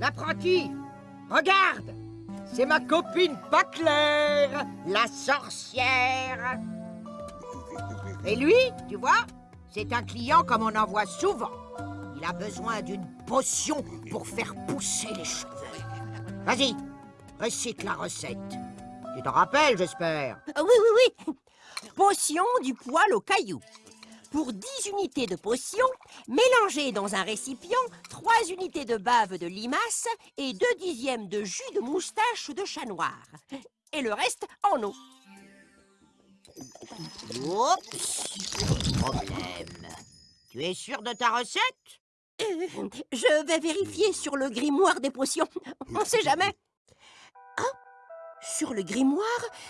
L'apprenti Regarde C'est ma copine pas la sorcière Et lui, tu vois, c'est un client comme on en voit souvent. Il a besoin d'une potion pour faire pousser les cheveux. Vas-y, récite la recette. Tu t'en rappelles, j'espère? Euh, Oui, oui, oui. Potion du poil au caillou. Pour 10 unités de potion, mélangez dans un récipient 3 unités de bave de limace et 2 dixièmes de jus de moustache de chat noir. Et le reste en eau. Oups Problème. Tu es sûr de ta recette? Euh, Je vais vérifier sur le grimoire des potions. On sait jamais. Ah Sur le grimoire,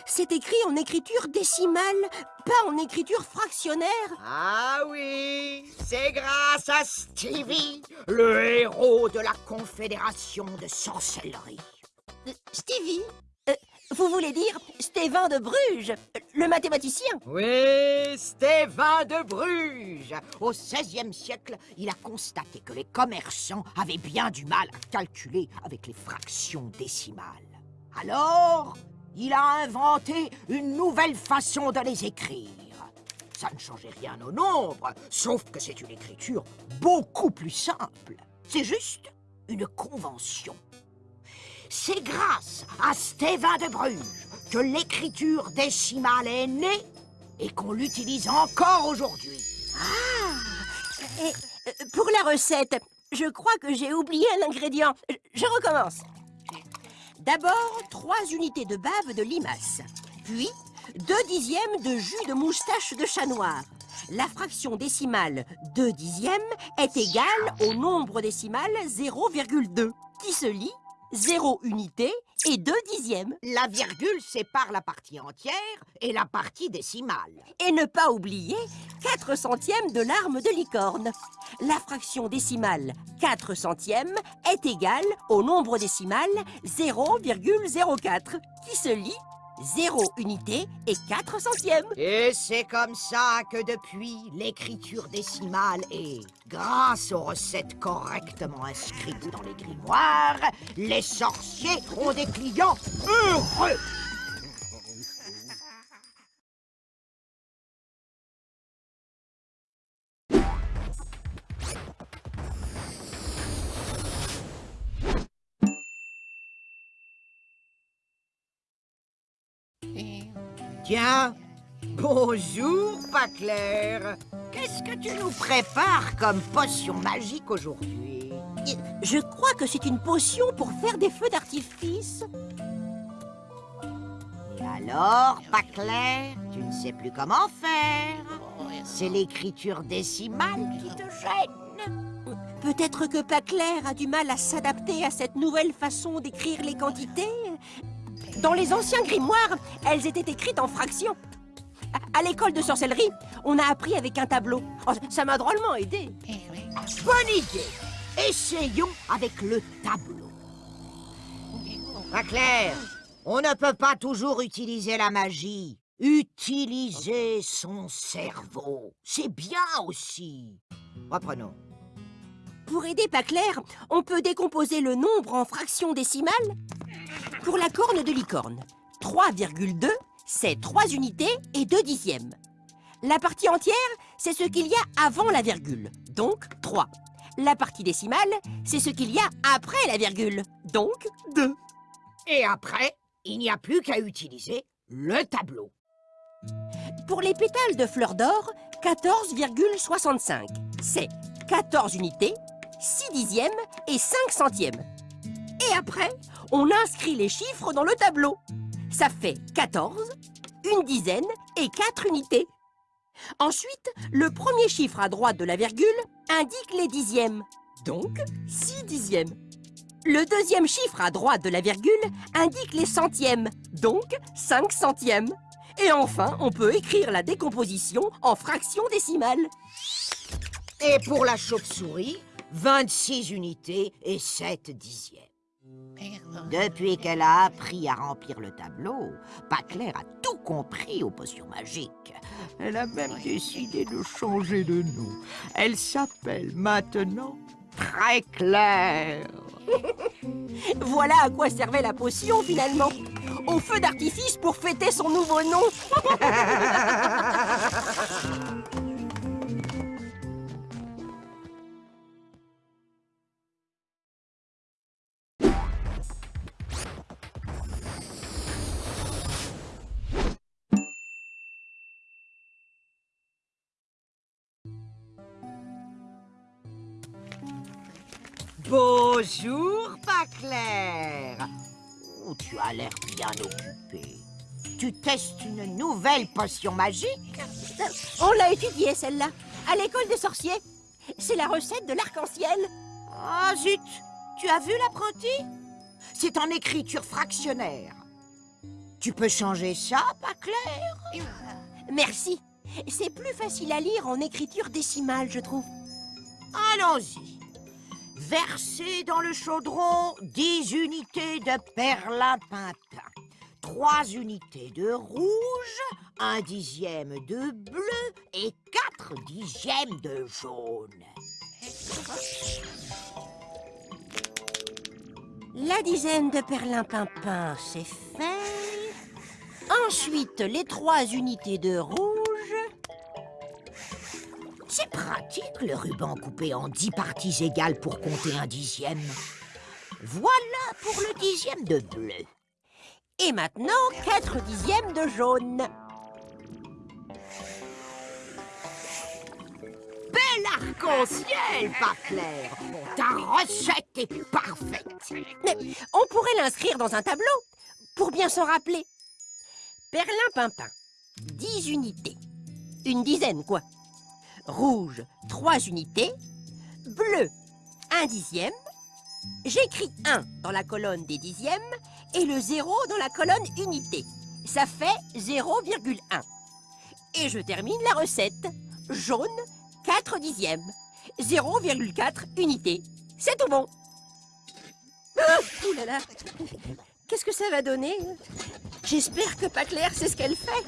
c'est écrit en écriture décimale, pas en écriture fractionnaire. Ah oui, c'est grâce à Stevie, le héros de la Confédération de sorcellerie. Euh, Stevie Euh, Vous voulez dire Stéphane de Bruges, le mathématicien? Oui, Stéphane de Bruges. Au XVIe siècle, il a constaté que les commerçants avaient bien du mal à calculer avec les fractions décimales. Alors, il a inventé une nouvelle façon de les écrire. Ça ne changeait rien au nombre, sauf que c'est une écriture beaucoup plus simple. C'est juste une convention. C'est grâce à Stéphane de Bruges que l'écriture décimale est née et qu'on l'utilise encore aujourd'hui. Et euh, pour la recette, je crois que j'ai oublié un ingrédient. Je recommence. D'abord, 3 unités de bave de limace. Puis, 2 dixièmes de jus de moustache de chat noir. La fraction décimale 2 dixièmes est égale au nombre décimal 0,2, qui se lit 0 unité et 2 dixièmes. La virgule sépare la partie entière et la partie décimale. Et ne pas oublier 4 centièmes de larmes de licorne. La fraction décimale 4 centièmes est égale au nombre décimal 0,04 qui se lit 0 unité et 4 centièmes. Et c'est comme ça que depuis, l'écriture décimale est, grâce aux recettes correctement inscrites dans les grimoires, les sorciers ont des clients heureux. Tiens, bonjour, pas clair. Qu'est-ce que tu nous prépares comme potion magique aujourd'hui? Je crois que c'est une potion pour faire des feux d'artifice. Et alors, pas clair, tu ne sais plus comment faire. C'est l'écriture décimale qui te gêne. Peut-être que Paclair a du mal à s'adapter à cette nouvelle façon d'écrire les quantités. Dans les anciens grimoires, elles étaient écrites en fractions. À, à l'école de sorcellerie, on a appris avec un tableau. Oh, ça m'a drôlement aidé. Bonne idée. Essayons avec le tableau. Pas clair, on ne peut pas toujours utiliser la magie. Utiliser son cerveau, c'est bien aussi. Reprenons. Pour aider Paclair, on peut décomposer le nombre en fractions décimales. Pour la corne de licorne, 3,2, c'est 3 unités et 2 dixièmes. La partie entière, c'est ce qu'il y a avant la virgule, donc 3. La partie décimale, c'est ce qu'il y a après la virgule, donc 2. Et après, il n'y a plus qu'à utiliser le tableau. Pour les pétales de fleurs d'or, 14,65. C'est 14 unités, 6 dixièmes et 5 centièmes. Et après, on inscrit les chiffres dans le tableau. Ça fait 14, une dizaine et 4 unités. Ensuite, le premier chiffre à droite de la virgule indique les dixièmes, donc 6 dixièmes. Le deuxième chiffre à droite de la virgule indique les centièmes, donc 5 centièmes. Et enfin, on peut écrire la décomposition en fractions décimales. Et pour la chauve-souris, 26 unités et 7 dixièmes. Depuis qu'elle a appris à remplir le tableau, Paclair a tout compris aux potions magiques. Elle a même décidé de changer de nom. Elle s'appelle maintenant Très Claire. Voilà à quoi servait la potion, finalement. Au feu d'artifice pour fêter son nouveau nom. Bonjour, pas clair. Oh, tu as l'air bien occupé. Tu testes une nouvelle potion magique On l'a étudiée, celle-là, à l'école des sorciers. C'est la recette de l'arc-en-ciel. Ah zut Tu as vu l'apprenti? C'est en écriture fractionnaire. Tu peux changer ça, pas clair Merci. C'est plus facile à lire en écriture décimale, je trouve. Allons-y. Versez dans le chaudron 10 unités de perlimpinpin, 3 unités de rouge, un dixième de bleu et 4 dixièmes de jaune. La dizaine de perlimpinpin, c'est fait. Ensuite, les trois unités de rouge. C'est pratique le ruban coupé en 10 parties égales pour compter un dixième. Voilà pour le dixième de bleu. Et maintenant, quatre dixièmes de jaune. Bel arc-en-ciel, pas clair. Ta recette est parfaite. Mais on pourrait l'inscrire dans un tableau, pour bien s'en rappeler. Perlimpinpin, 10 unités. Une dizaine, quoi. Rouge, 3 unités. Bleu, un dixième. J'écris 1 dans la colonne des dixièmes et le 0 dans la colonne unité. Ça fait 0,1. Et je termine la recette. Jaune, 4 dixièmes. 0,4 unités. C'est tout bon. Ah, ouh là. Qu'est-ce que ça va donner? J'espère que pas clair c'est ce qu'elle fait.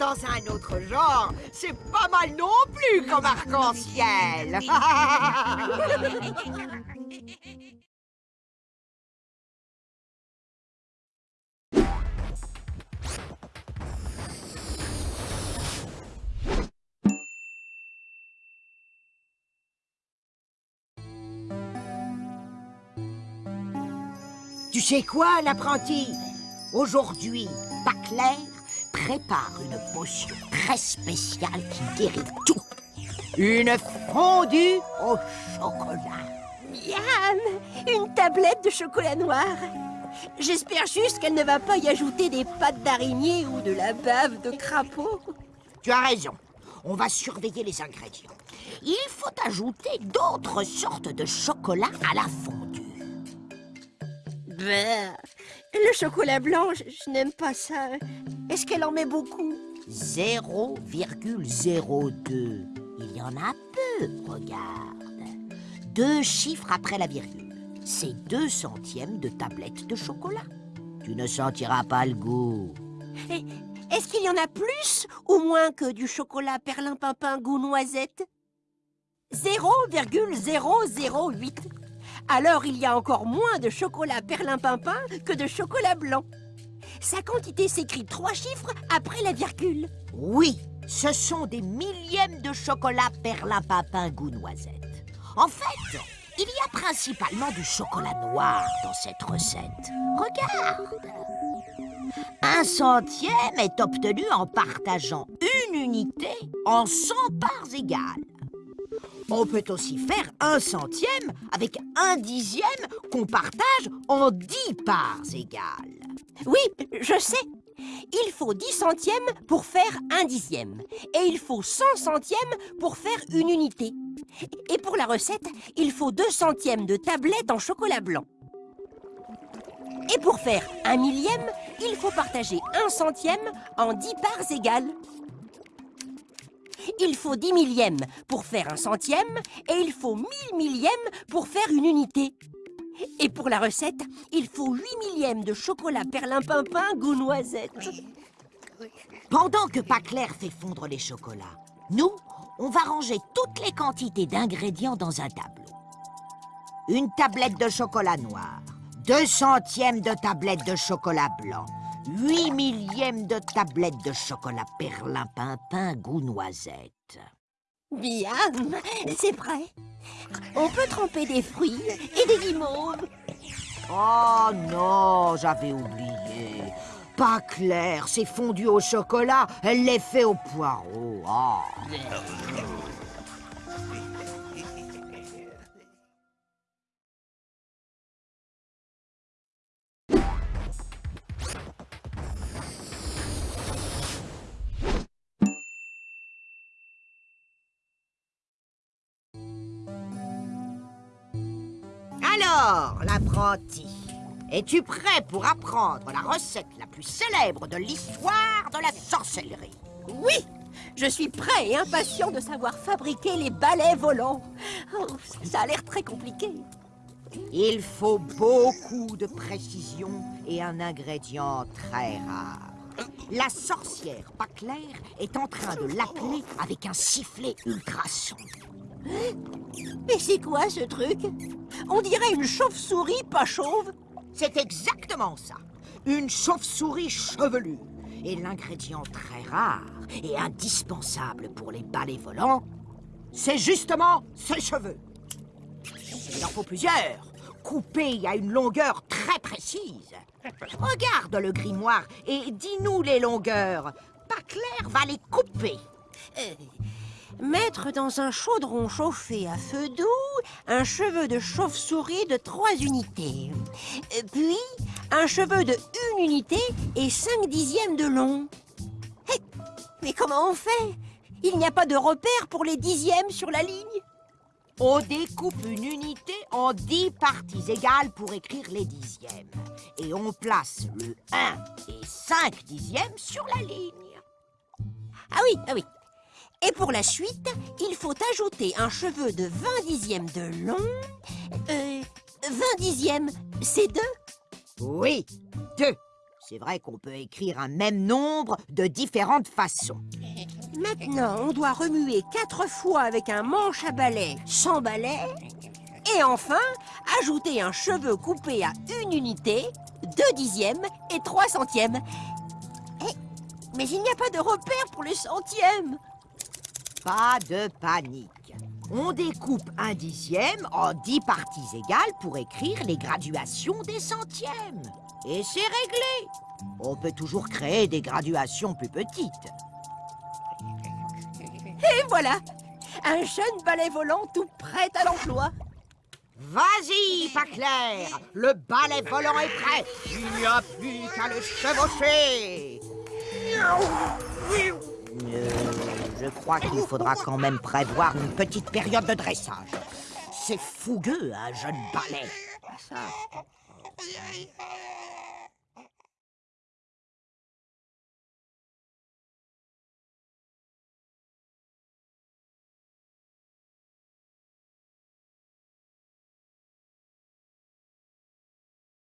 Dans un autre genre, c'est pas mal non plus comme arc-en-ciel. Tu sais quoi, l'apprenti? Aujourd'hui, pas clair prépare une potion très spéciale qui guérit tout. Une fondue au chocolat. Miam Une tablette de chocolat noir. J'espère juste qu'elle ne va pas y ajouter des pattes d'araignée ou de la bave de crapaud. Tu as raison. On va surveiller les ingrédients. Il faut ajouter d'autres sortes de chocolat à la fondue. Bah, le chocolat blanc, je, je n'aime pas ça. Est-ce qu'elle en met beaucoup? 0,02. Il y en a peu, regarde. Deux chiffres après la virgule. C'est deux centièmes de tablette de chocolat. Tu ne sentiras pas le goût. Et Est-ce qu'il y en a plus ou moins que du chocolat perlimpinpin goût noisette? 0,008. Alors il y a encore moins de chocolat perlimpinpin que de chocolat blanc. Sa quantité s'écrit trois chiffres après la virgule. Oui, ce sont des millièmes de chocolat perlimpinpin goût noisette. En fait, il y a principalement du chocolat noir dans cette recette. Regarde Un centième est obtenu en partageant une unité en 100 parts égales. On peut aussi faire un centième avec un dixième qu'on partage en 10 parts égales. Oui, je sais. Il faut 10 centièmes pour faire un dixième. Et il faut 100 centièmes pour faire une unité. Et pour la recette, il faut 2 centièmes de tablette en chocolat blanc. Et pour faire un millième, il faut partager un centième en 10 parts égales. Il faut 10 millièmes pour faire un centième et il faut 1000 millièmes pour faire une unité. Et pour la recette, il faut 8 millièmes de chocolat perlimpinpin goût noisette. Pendant que Paclair fait fondre les chocolats, nous, on va ranger toutes les quantités d'ingrédients dans un tableau. une tablette de chocolat noir, deux centièmes de tablette de chocolat blanc, huit millièmes de tablette de chocolat perlimpinpin goût noisette. Bien, c'est prêt. On peut tremper des fruits et des guimauves. Oh non, j'avais oublié. Pas clair, c'est fondu au chocolat, elle l'est fait au poireau. Oh. Alors, l'apprenti, es-tu prêt pour apprendre la recette la plus célèbre de l'histoire de la sorcellerie? Oui, je suis prêt et impatient de savoir fabriquer les balais volants. Oh, ça a l'air très compliqué. Il faut beaucoup de précision et un ingrédient très rare. La sorcière pas claire est en train de l'appeler avec un sifflet ultrason. Mais c'est quoi ce truc? On dirait une chauve-souris pas chauve. C'est exactement ça. Une chauve-souris chevelue. Et l'ingrédient très rare et indispensable pour les balais volants, c'est justement ses cheveux. Il en faut plusieurs, coupés à une longueur très précise. Regarde le grimoire et dis-nous les longueurs. Pas clair va les couper. Euh, mettre dans un chaudron chauffé à feu doux un cheveu de chauve-souris de 3 unités. Euh, Puis, un cheveu de 1 unité et 5 dixièmes de long. Mais comment on fait? Il n'y a pas de repère pour les dixièmes sur la ligne? On découpe une unité en 10 parties égales pour écrire les dixièmes. Et on place le 1 et 5 dixièmes sur la ligne. Ah oui, ah oui. Et pour la suite, il faut ajouter un cheveu de 20 dixièmes de long. Euh, 20 dixièmes, c'est deux? Oui, deux. C'est vrai qu'on peut écrire un même nombre de différentes façons. Maintenant, on doit remuer quatre fois avec un manche à balai sans balai. Et enfin, ajouter un cheveu coupé à une unité, deux dixièmes et trois centièmes. Eh, mais il n'y a pas de repère pour les centièmes. Pas de panique. On découpe un dixième en dix parties égales pour écrire les graduations des centièmes. Et c'est réglé. On peut toujours créer des graduations plus petites. Et voilà, un jeune balai volant tout prêt à l'emploi. Vas-y, pas clair Le balai volant est prêt Il n'y a plus qu'à le chevaucher Je crois qu'il faudra quand même prévoir une petite période de dressage. C'est fougueux, un jeune balai. Ça.